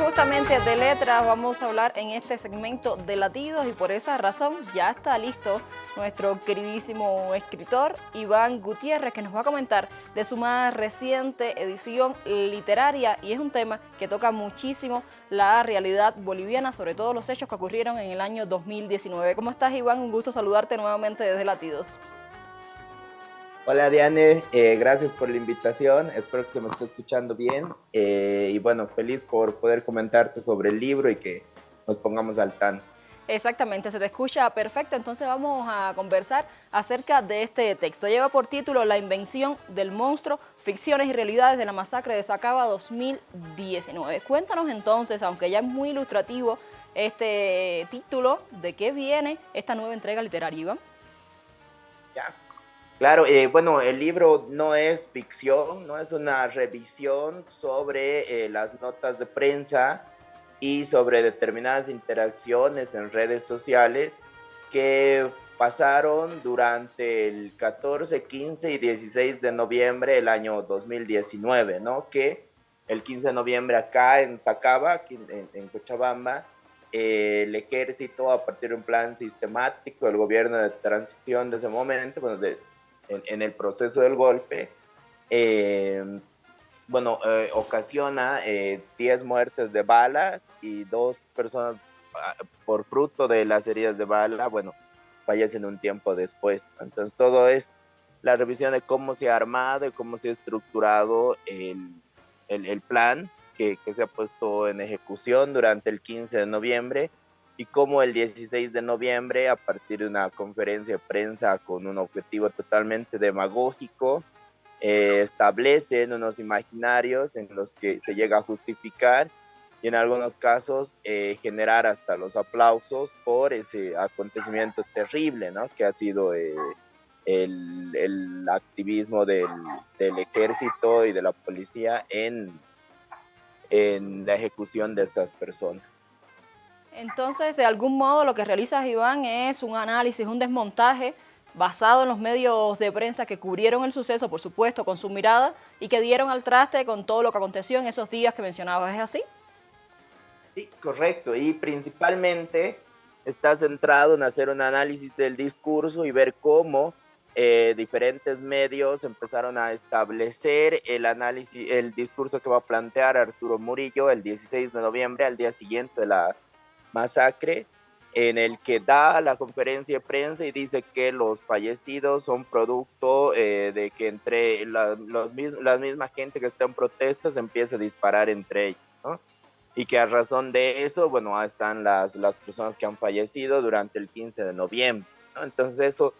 justamente de letras vamos a hablar en este segmento de latidos y por esa razón ya está listo nuestro queridísimo escritor Iván Gutiérrez que nos va a comentar de su más reciente edición literaria y es un tema que toca muchísimo la realidad boliviana, sobre todo los hechos que ocurrieron en el año 2019. ¿Cómo estás Iván? Un gusto saludarte nuevamente desde Latidos. Hola Diane, eh, gracias por la invitación, espero que se me esté escuchando bien eh, y bueno, feliz por poder comentarte sobre el libro y que nos pongamos al tanto. Exactamente, se te escucha perfecto, entonces vamos a conversar acerca de este texto. Lleva por título La invención del monstruo, ficciones y realidades de la masacre de Sacaba 2019. Cuéntanos entonces, aunque ya es muy ilustrativo este título, ¿de qué viene esta nueva entrega literaria, Iván? Ya, Claro, eh, bueno, el libro no es ficción, no es una revisión sobre eh, las notas de prensa y sobre determinadas interacciones en redes sociales que pasaron durante el 14, 15 y 16 de noviembre del año 2019, ¿no? Que el 15 de noviembre acá en Sacaba, en, Cochabamba, eh, el ejército, a partir de un plan sistemático del gobierno de transición de ese momento, bueno, de, en, el proceso del golpe, eh, bueno, eh, ocasiona 10 eh, muertes de balas y dos personas ah, por fruto de las heridas de bala, bueno, fallecen un tiempo después. Entonces todo es la revisión de cómo se ha armado y cómo se ha estructurado el, el, el plan que, que, se ha puesto en ejecución durante el 15 de noviembre y como el 16 de noviembre, a partir de una conferencia de prensa con un objetivo totalmente demagógico, eh, establecen unos imaginarios en los que se llega a justificar y en algunos casos eh, generar hasta los aplausos por ese acontecimiento terrible, ¿no? Que ha sido eh, el, el, activismo del, del, ejército y de la policía en la ejecución de estas personas. Entonces, de algún modo, lo que realizas, Iván, es un análisis, un desmontaje basado en los medios de prensa que cubrieron el suceso, por supuesto, con su mirada y que dieron al traste con todo lo que aconteció en esos días que mencionabas. ¿Es así? Sí, correcto. Y principalmente está centrado en hacer un análisis del discurso y ver cómo eh, diferentes medios empezaron a establecer el análisis, el discurso que va a plantear Arturo Murillo el 16 de noviembre, al día siguiente de la masacre en el que da la conferencia de prensa y dice que los fallecidos son producto eh, de que entre la, los, la misma gente que está en protestas empieza a disparar entre ellos, ¿no? Y que a razón de eso, bueno, están las, las personas que han fallecido durante el 15 de noviembre, ¿no? Entonces eso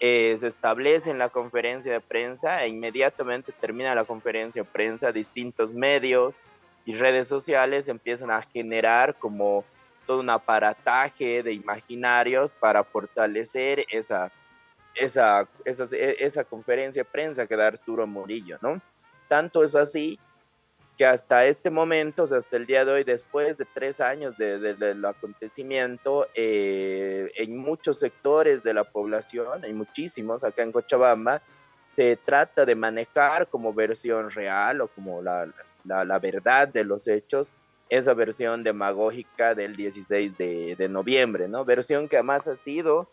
eh, se establece en la conferencia de prensa e inmediatamente termina la conferencia de prensa, distintos medios y redes sociales empiezan a generar como todo un aparataje de imaginarios para fortalecer esa, esa, esa, esa conferencia de prensa que da Arturo Murillo, ¿no? Tanto es así que hasta este momento, o sea, hasta el día de hoy, después de tres años del de, acontecimiento, eh, en muchos sectores de la población, hay muchísimos acá en Cochabamba, se trata de manejar como versión real o como la, la, la verdad de los hechos esa versión demagógica del 16 de, noviembre, ¿no? Versión que además ha sido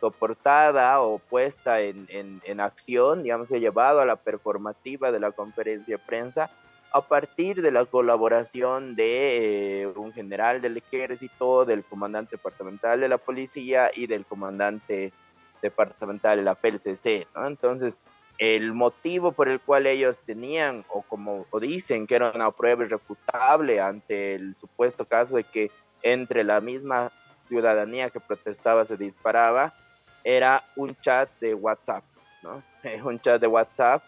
soportada o puesta en, en, acción, digamos, se ha llevado a la performativa de la conferencia de prensa a partir de la colaboración de eh, un general del ejército, del comandante departamental de la policía y del comandante departamental de la PLCC, ¿no? Entonces, el motivo por el cual ellos tenían, o como dicen que era una prueba irrefutable ante el supuesto caso de que entre la misma ciudadanía que protestaba se disparaba, era un chat de WhatsApp, ¿no? un chat de WhatsApp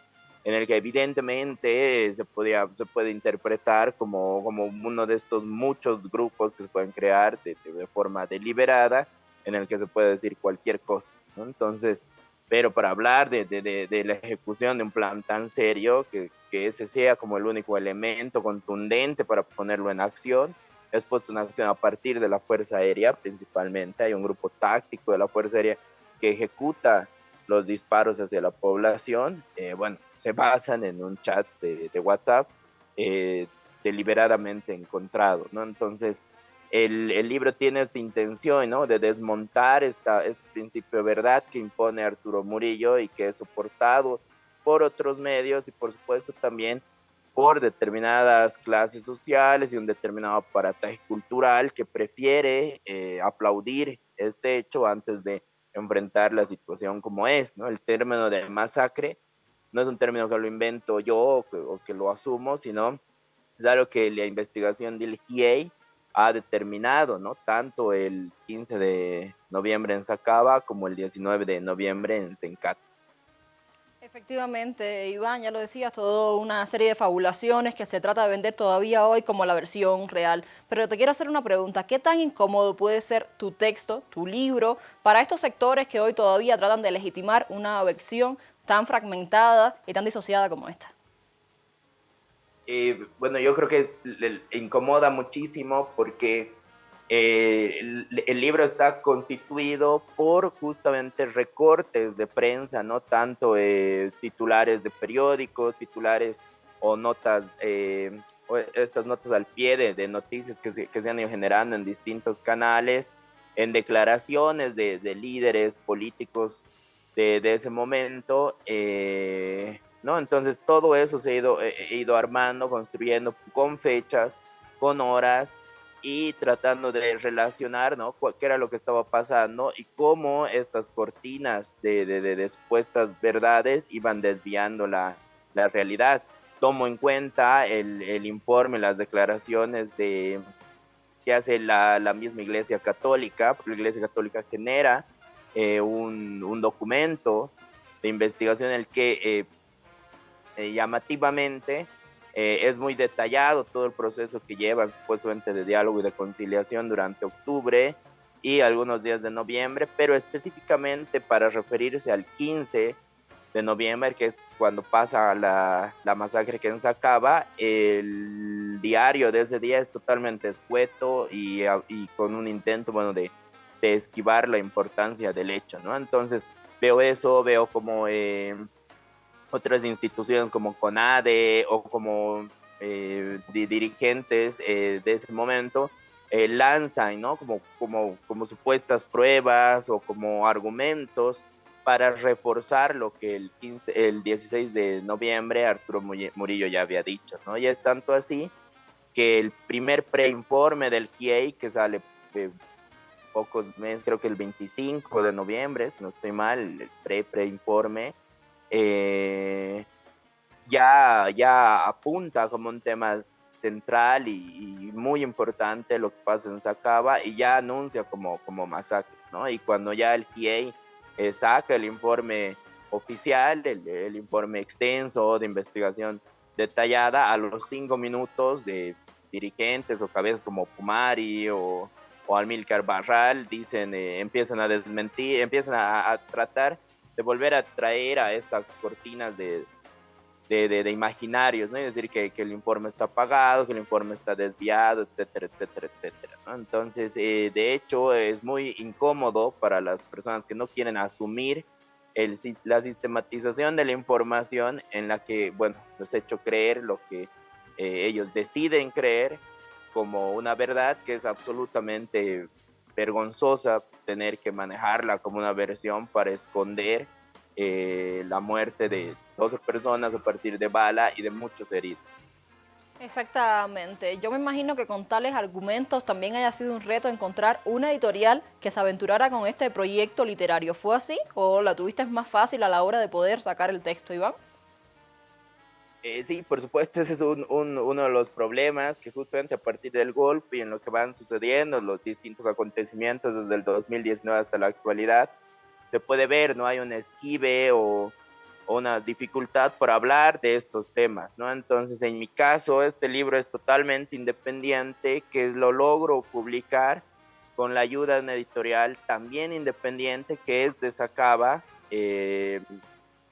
en el que evidentemente se, podía, se puede interpretar como, como uno de estos muchos grupos que se pueden crear de, de forma deliberada, en el que se puede decir cualquier cosa, ¿no? Entonces, pero para hablar de, de, de, la ejecución de un plan tan serio, que, que, ese sea como el único elemento contundente para ponerlo en acción, es puesto en acción a partir de la Fuerza Aérea principalmente. Hay un grupo táctico de la Fuerza Aérea que ejecuta los disparos hacia la población. Eh, bueno, se basan en un chat de, de WhatsApp. Eh, deliberadamente encontrado, ¿no? Entonces, el, el, libro tiene esta intención, ¿no? De desmontar esta, este principio de verdad que impone Arturo Murillo y que es soportado por otros medios y por supuesto también por determinadas clases sociales y un determinado aparataje cultural que prefiere eh, aplaudir este hecho antes de enfrentar la situación como es, ¿no? El término de masacre no es un término que lo invento yo o que, o que lo asumo, sino es algo que la investigación del GIEI ha determinado, ¿no? Tanto el 15 de noviembre en Sacaba como el 19 de noviembre en Sencat. Efectivamente, Iván, ya lo decías, toda una serie de fabulaciones que se trata de vender todavía hoy como la versión real. Pero te quiero hacer una pregunta, ¿qué tan incómodo puede ser tu texto, tu libro, para estos sectores que hoy todavía tratan de legitimar una versión tan fragmentada y tan disociada como esta? Eh, bueno, yo creo que le incomoda muchísimo porque eh, el, libro está constituido por justamente recortes de prensa, no tanto eh, titulares de periódicos, titulares o notas, estas notas al pie de, noticias que se, han ido generando en distintos canales, en declaraciones de, de líderes políticos de, ese momento. ¿No? Entonces todo eso se ha ido, he ido armando, construyendo con fechas, con horas y tratando de relacionar, ¿no? ¿Qué era lo que estaba pasando y cómo estas cortinas de, de, de expuestas verdades iban desviando la, la realidad. Tomo en cuenta el, el, informe, las declaraciones de que hace la, la, misma Iglesia Católica, porque la Iglesia Católica genera eh, un, un, documento de investigación en el que eh, eh, llamativamente. Eh, es muy detallado todo el proceso que lleva supuestamente de diálogo y de conciliación durante octubre y algunos días de noviembre, pero específicamente para referirse al 15 de noviembre, que es cuando pasa la, la masacre que se acaba, el diario de ese día es totalmente escueto y, y con un intento, bueno, de, de, esquivar la importancia del hecho, ¿no? Entonces veo eso, veo como... Eh, otras instituciones como CONADE o como eh, dirigentes eh, de ese momento eh, lanzan, ¿no? Como, como, como supuestas pruebas o como argumentos para reforzar lo que el, 15, el 16 de noviembre Arturo Murillo ya había dicho, ¿no? Y es tanto así que el primer preinforme del GIEI, que sale pocos meses, creo que el 25 de noviembre, si no estoy mal, el pre-preinforme, eh, ya, ya apunta como un tema central y, muy importante lo que pasa en Sacaba y ya anuncia como, como masacre, ¿no? Y cuando ya el GIEI eh, saca el informe oficial, el, el, informe extenso de investigación detallada, a los cinco minutos de dirigentes o cabezas como Pumari o, o Almilcar Barral dicen, eh, empiezan a desmentir, empiezan a, a tratar de volver a traer a estas cortinas de, de, de, imaginarios, ¿no? Es decir, que, que, el informe está apagado, que el informe está desviado, etcétera, etcétera, etcétera. Entonces, eh, de hecho, es muy incómodo para las personas que no quieren asumir el, la sistematización de la información en la que, bueno, les he hecho creer lo que eh, ellos deciden creer como una verdad que es absolutamente vergonzosa tener que manejarla como una versión para esconder eh, la muerte de 12 personas a partir de bala y de muchos heridos. Exactamente. Yo me imagino que con tales argumentos también haya sido un reto encontrar una editorial que se aventurara con este proyecto literario. ¿Fue así o la tuviste más fácil a la hora de poder sacar el texto, Iván? Eh, sí, por supuesto, ese es un, un, uno de los problemas que justamente a partir del golpe y en lo que van sucediendo, los distintos acontecimientos desde el 2019 hasta la actualidad, se puede ver, ¿no? Hay un esquive o, o una dificultad por hablar de estos temas, ¿no? Entonces, en mi caso, este libro es totalmente independiente, que lo logro publicar con la ayuda de una editorial también independiente, que es de Sacaba. Eh,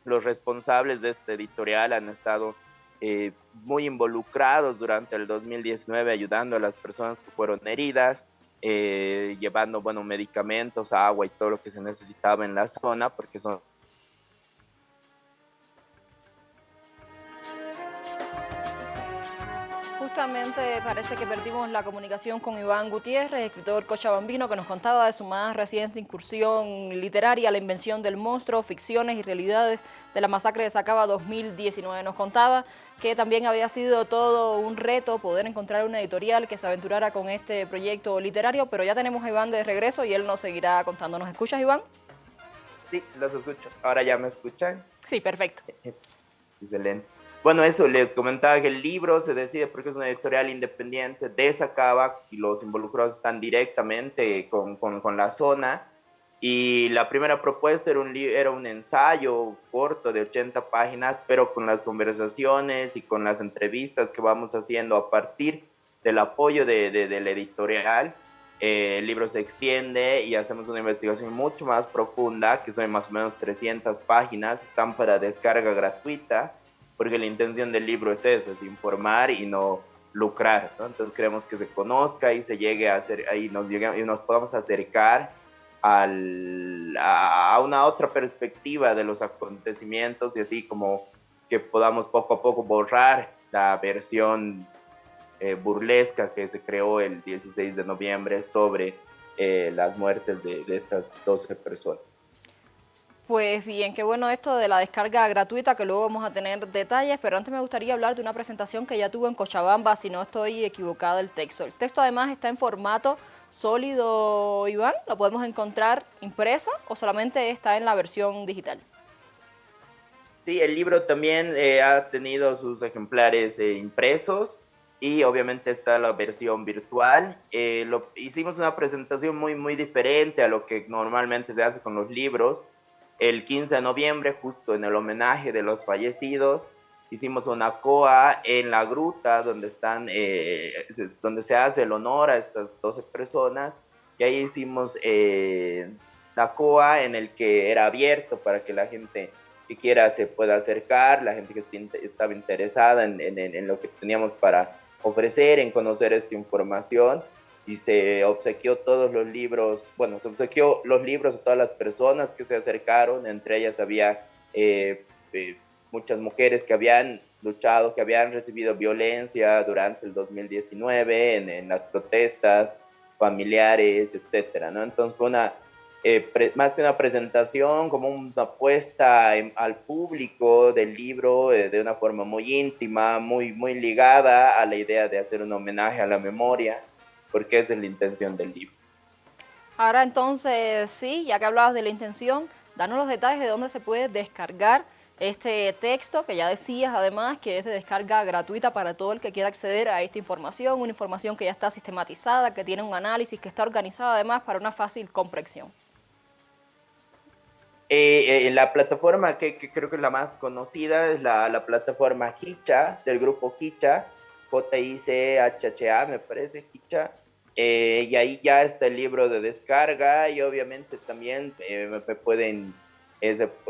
los responsables de este editorial han estado eh, muy involucrados durante el 2019 ayudando a las personas que fueron heridas, eh, llevando bueno, medicamentos, agua y todo lo que se necesitaba en la zona, porque son Justamente parece que perdimos la comunicación con Iván Gutiérrez, escritor cochabambino, que nos contaba de su más reciente incursión literaria, La invención del monstruo, ficciones y realidades de la masacre de Sacaba 2019. Nos contaba que también había sido todo un reto poder encontrar una editorial que se aventurara con este proyecto literario, pero ya tenemos a Iván de regreso y él nos seguirá contando. ¿Nos escuchas, Iván? Sí, los escucho. ¿Ahora ya me escuchan? Sí, perfecto. Excelente. Bueno, eso les comentaba que el libro se decide porque es una editorial independiente de Sacaba y los involucrados están directamente con, con, con la zona. Y la primera propuesta era un, era un ensayo corto de 80 páginas, pero con las conversaciones y con las entrevistas que vamos haciendo a partir del apoyo de, de, la editorial, eh, el libro se extiende y hacemos una investigación mucho más profunda, que son más o menos 300 páginas, están para descarga gratuita porque la intención del libro es eso, es informar y no lucrar, ¿no? Entonces queremos que se conozca y se llegue a hacer, ahí nos llegue, y nos podamos acercar al, a, una otra perspectiva de los acontecimientos y así como que podamos poco a poco borrar la versión eh, burlesca que se creó el 16 de noviembre sobre eh, las muertes de, de estas 12 personas. Pues bien, qué bueno esto de la descarga gratuita, que luego vamos a tener detalles, pero antes me gustaría hablar de una presentación que ya tuvo en Cochabamba, si no estoy equivocada el texto. El texto además está en formato sólido, Iván, ¿lo podemos encontrar impreso o solamente está en la versión digital? Sí, el libro también eh, ha tenido sus ejemplares eh, impresos y obviamente está la versión virtual. Eh, lo, hicimos una presentación muy, muy diferente a lo que normalmente se hace con los libros el 15 de noviembre, justo en el homenaje de los fallecidos, hicimos una coa en la gruta donde están, eh, donde se hace el honor a estas 12 personas, y ahí hicimos eh, la coa en el que era abierto para que la gente que quiera se pueda acercar, la gente que estaba interesada en, en lo que teníamos para ofrecer, en conocer esta información y se obsequió todos los libros, bueno, se obsequió los libros a todas las personas que se acercaron, entre ellas había eh, eh, muchas mujeres que habían luchado, que habían recibido violencia durante el 2019 en, en las protestas familiares, etcétera, ¿no? Entonces fue una, eh, más que una presentación, como una apuesta al público del libro de una forma muy íntima, muy, muy ligada a la idea de hacer un homenaje a la memoria porque esa es la intención del libro. Ahora entonces, sí, ya que hablabas de la intención, danos los detalles de dónde se puede descargar este texto, que ya decías además que es de descarga gratuita para todo el que quiera acceder a esta información, una información que ya está sistematizada, que tiene un análisis, que está organizada además para una fácil comprensión. Eh, eh, la plataforma que, creo que es la más conocida es la, la plataforma Hicha, del grupo Hicha, J-I-C-H-H-A, me parece, Hicha. Eh, y ahí ya está el libro de descarga y obviamente también eh, me, pueden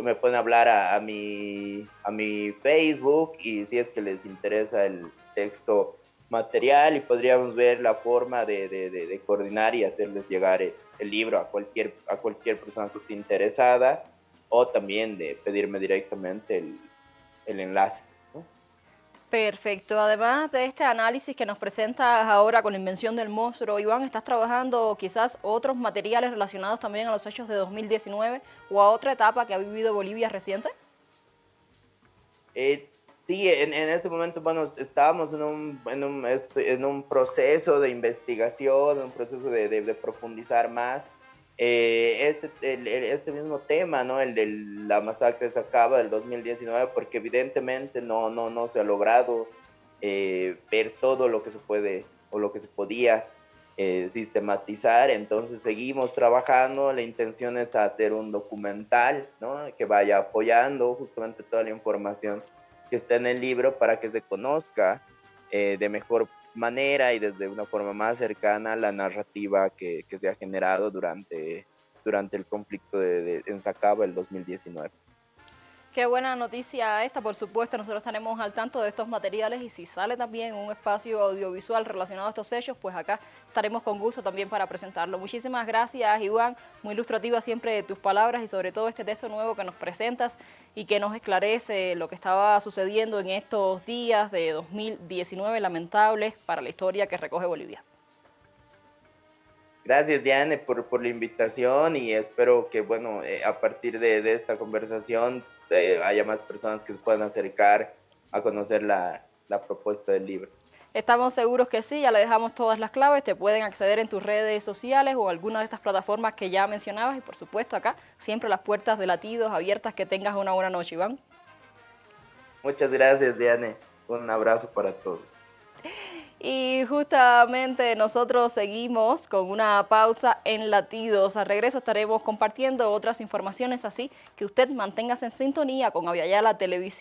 me pueden hablar a, mi, a mi Facebook y si es que les interesa el texto material y podríamos ver la forma de, de, de, coordinar y hacerles llegar el, libro a cualquier, a cualquier persona que esté interesada o también de pedirme directamente el, el enlace. Perfecto. Además de este análisis que nos presentas ahora con la invención del monstruo, Iván, ¿estás trabajando quizás otros materiales relacionados también a los hechos de 2019 o a otra etapa que ha vivido Bolivia reciente? Eh, sí, en, este momento, bueno, estábamos este, en un proceso de investigación, un proceso de profundizar más. Eh, este, este mismo tema, ¿no? El de la masacre se acaba del 2019, porque evidentemente no, no, no se ha logrado eh, ver todo lo que se puede o lo que se podía eh, sistematizar, entonces seguimos trabajando, la intención es hacer un documental, ¿no? Que vaya apoyando justamente toda la información que está en el libro para que se conozca de mejor manera y desde una forma más cercana la narrativa que, que se ha generado durante, durante el conflicto de, de, en Sacaba el 2019. Qué buena noticia esta, por supuesto, nosotros estaremos al tanto de estos materiales y si sale también un espacio audiovisual relacionado a estos hechos, pues acá estaremos con gusto también para presentarlo. Muchísimas gracias, Iván, muy ilustrativa siempre de tus palabras y sobre todo este texto nuevo que nos presentas y que nos esclarece lo que estaba sucediendo en estos días de 2019 lamentables para la historia que recoge Bolivia. Gracias, Diane, por, por la invitación y espero que, bueno, eh, a partir de, de esta conversación eh, haya más personas que se puedan acercar a conocer la, la propuesta del libro. Estamos seguros que sí, ya le dejamos todas las claves, te pueden acceder en tus redes sociales o alguna de estas plataformas que ya mencionabas y por supuesto acá siempre las puertas de latidos abiertas, que tengas una buena noche, Iván. Muchas gracias, Diane. Un abrazo para todos. Y justamente nosotros seguimos con una pausa en latidos. Al regreso estaremos compartiendo otras informaciones así que usted manténgase en sintonía con Aviala Televisión.